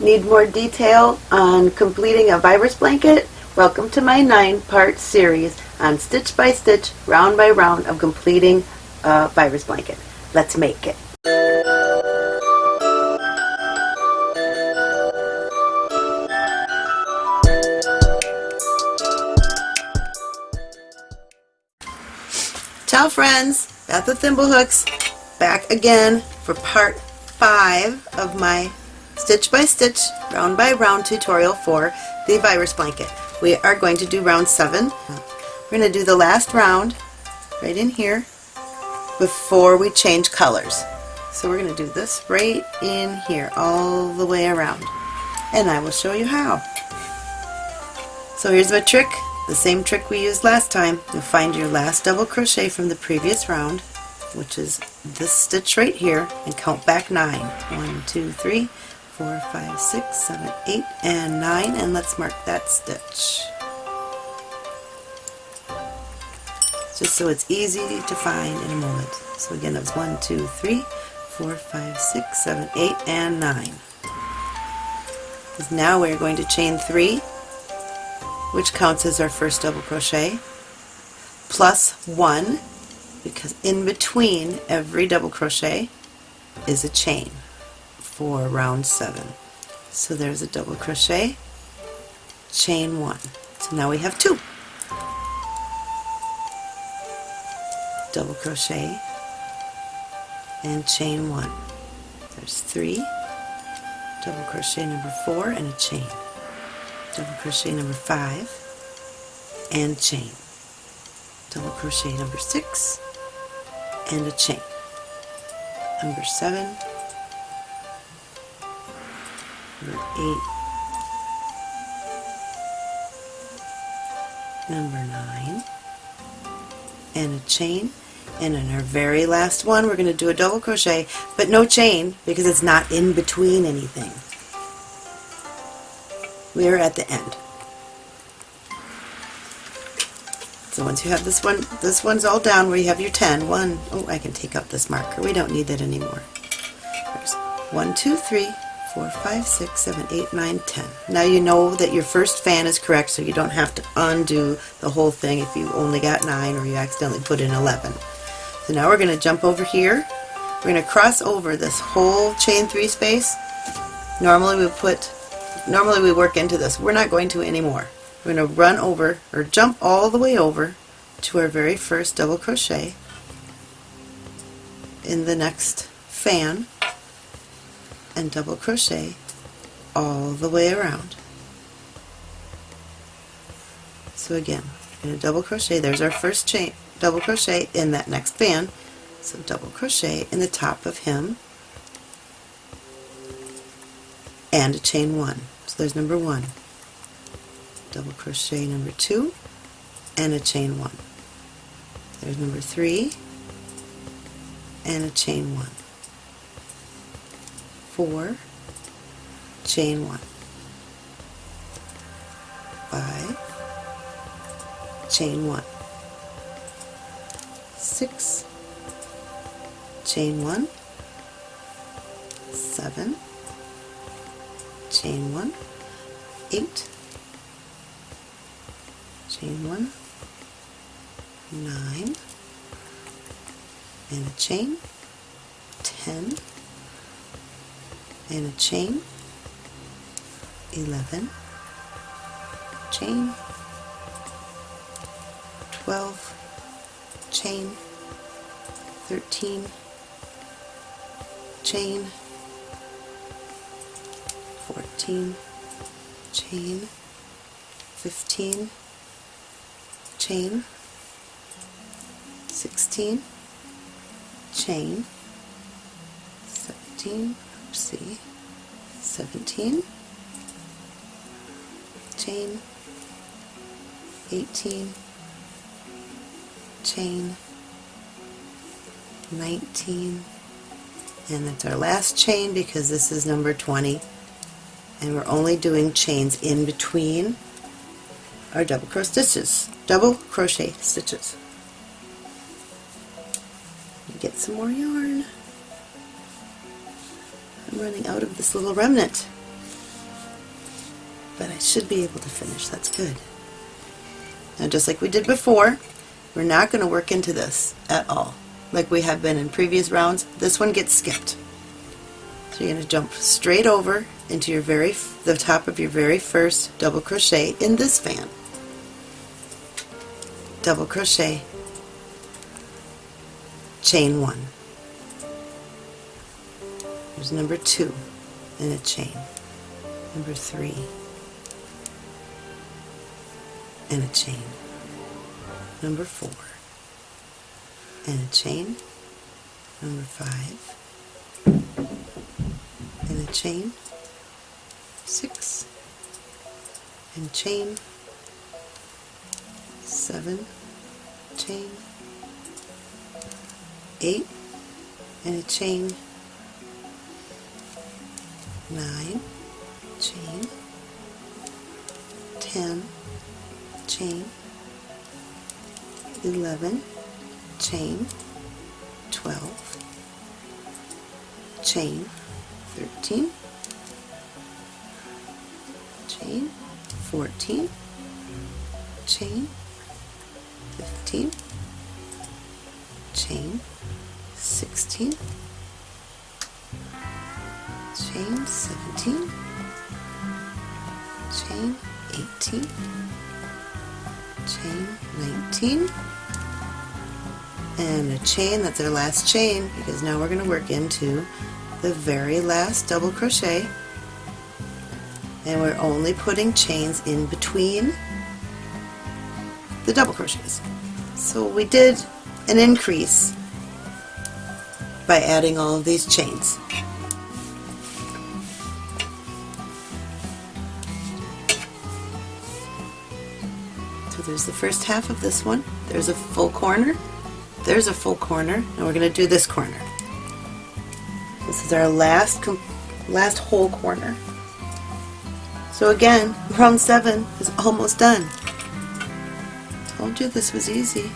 Need more detail on completing a virus blanket? Welcome to my nine-part series on stitch by stitch, round by round of completing a virus blanket. Let's make it. Ciao friends, Beth with Thimblehooks, back again for part 5 of my stitch by stitch, round by round tutorial for the virus blanket. We are going to do round 7. We're going to do the last round right in here before we change colors. So we're going to do this right in here all the way around and I will show you how. So here's my trick, the same trick we used last time. You'll find your last double crochet from the previous round which is this stitch right here and count back nine. One, two, three, four, five, six, seven, eight, and nine and let's mark that stitch. Just so it's easy to find in a moment. So again that was one, two, three, four, five, six, seven, eight, and nine. Because now we're going to chain three which counts as our first double crochet plus one because in between every double crochet is a chain for round 7. So there's a double crochet, chain 1. So now we have two. Double crochet and chain 1. There's 3, double crochet number 4 and a chain. Double crochet number 5 and chain. Double crochet number 6 and a chain. Number 7, number 8, number 9, and a chain. And in our very last one we're going to do a double crochet, but no chain because it's not in between anything. We are at the end. So once you have this one, this one's all down where you have your 10. One, oh, I can take up this marker. We don't need that anymore. There's 1, 2, 3, 4, 5, 6, 7, 8, 9, 10. Now you know that your first fan is correct so you don't have to undo the whole thing if you only got 9 or you accidentally put in 11. So now we're going to jump over here. We're going to cross over this whole chain 3 space. Normally we put, normally we work into this. We're not going to anymore. We're going to run over or jump all the way over to our very first double crochet in the next fan and double crochet all the way around. So again, in a double crochet, there's our first chain, double crochet in that next fan. So double crochet in the top of him and a chain one. So there's number one double crochet number two and a chain one. There's number three and a chain one. Four, chain one. Five, chain one. Six, chain one. Seven, chain one. Eight, chain one, nine, and a chain, ten, and a chain, eleven, chain, twelve, chain, thirteen, chain, fourteen, chain, fifteen, chain, 16, chain, 17, see, 17, chain, 18, chain, 19, and that's our last chain because this is number 20 and we're only doing chains in between our double crochet stitches. Double crochet stitches. Get some more yarn Running out of this little remnant but I should be able to finish. That's good. Now just like we did before, we're not going to work into this at all. Like we have been in previous rounds, this one gets skipped. So you're going to jump straight over into your very the top of your very first double crochet in this fan. Double crochet, chain one. There's number two in a chain. Number three and a chain. Number four and a chain. Number five and a chain. Six and chain. Seven chain. Eight and a chain. Nine. Chain. Ten. Chain, 11, chain, 12, chain, 13, chain, 14, chain, 15, chain, 16, chain, 17, chain, 18, chain 19 and a chain that's our last chain because now we're going to work into the very last double crochet. And we're only putting chains in between the double crochets. So we did an increase by adding all of these chains there's the first half of this one. There's a full corner. There's a full corner. And we're going to do this corner. This is our last last whole corner. So again, round 7 is almost done. Told you this was easy.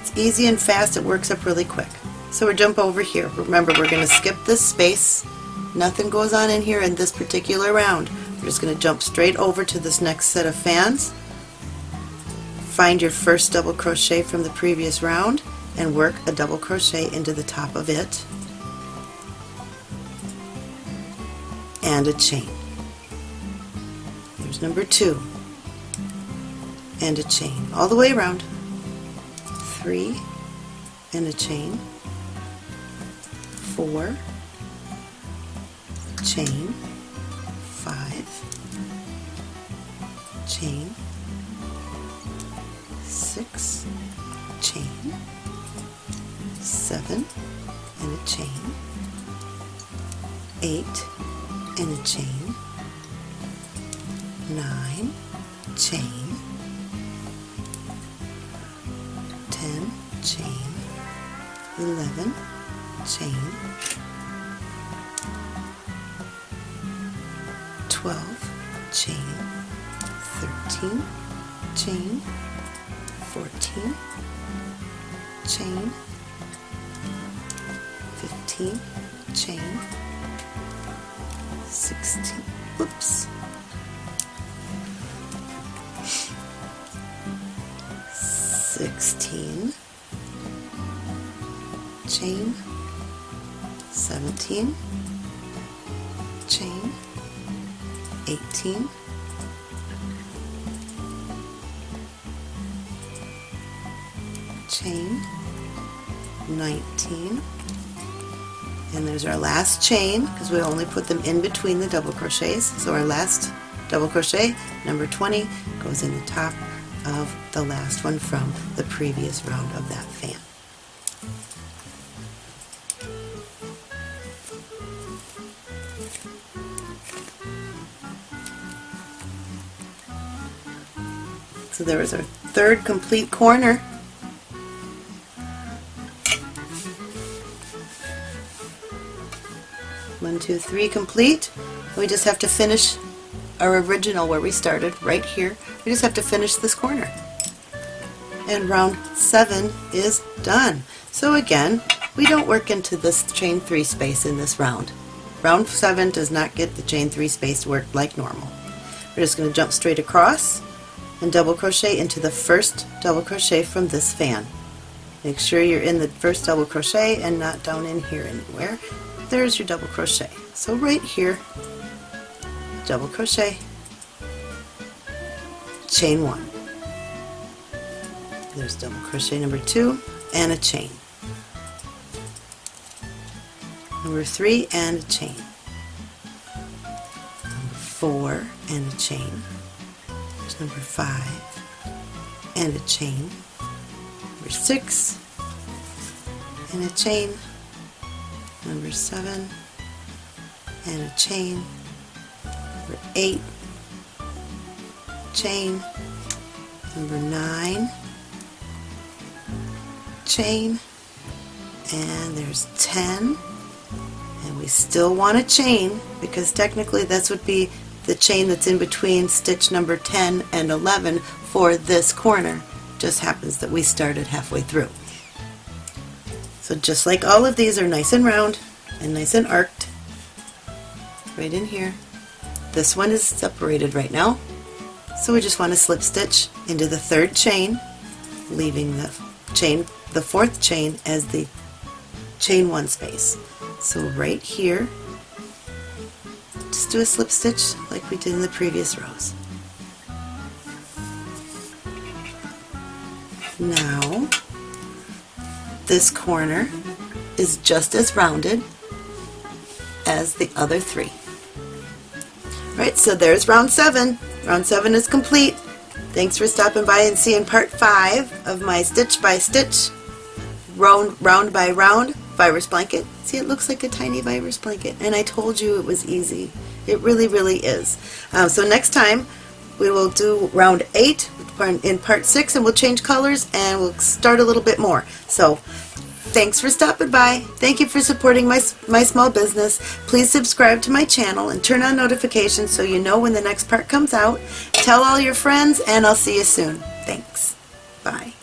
It's easy and fast. It works up really quick. So we jump over here. Remember, we're going to skip this space. Nothing goes on in here in this particular round. We're just going to jump straight over to this next set of fans. Find your first double crochet from the previous round and work a double crochet into the top of it and a chain. There's number two and a chain all the way around. Three and a chain. Four, chain, chain, six, chain, seven, and a chain, eight, and a chain, nine, chain, ten, chain, eleven, chain, chain. 14 chain. 15 chain. 16 oops 16 chain. 17 chain. 18 chain 19 and there's our last chain because we only put them in between the double crochets. So our last double crochet number 20 goes in the top of the last one from the previous round of that fan. So there was our third complete corner two, three, complete. We just have to finish our original where we started, right here. We just have to finish this corner. And round seven is done. So again, we don't work into this chain three space in this round. round 7 does not get the chain 3 space worked like normal. We're just going to jump straight across and double crochet into the first double crochet from this fan. Make sure you're in the first double crochet and not down in here anywhere. There's your double crochet. So right here, double crochet, chain 1. There's double crochet number 2 and a chain. Number 3 and a chain. Number 4 and a chain. There's number 5 and a chain. Number 6 and a chain. Number 7 and a chain. Number 8 chain. Number 9 chain and there's 10 and we still want a chain because technically this would be the chain that's in between stitch number 10 and 11 for this corner just happens that we started halfway through so just like all of these are nice and round and nice and arced right in here this one is separated right now so we just want to slip stitch into the third chain leaving the chain the fourth chain as the chain one space. So right here, just do a slip stitch like we did in the previous rows. Now, this corner is just as rounded as the other three. Right, so there's round seven. Round seven is complete. Thanks for stopping by and seeing part five of my stitch by stitch round, round by round virus blanket. See, it looks like a tiny virus blanket. And I told you it was easy. It really, really is. Um, so next time we will do round eight in part six and we'll change colors and we'll start a little bit more. So thanks for stopping by. Thank you for supporting my, my small business. Please subscribe to my channel and turn on notifications so you know when the next part comes out. Tell all your friends and I'll see you soon. Thanks. Bye.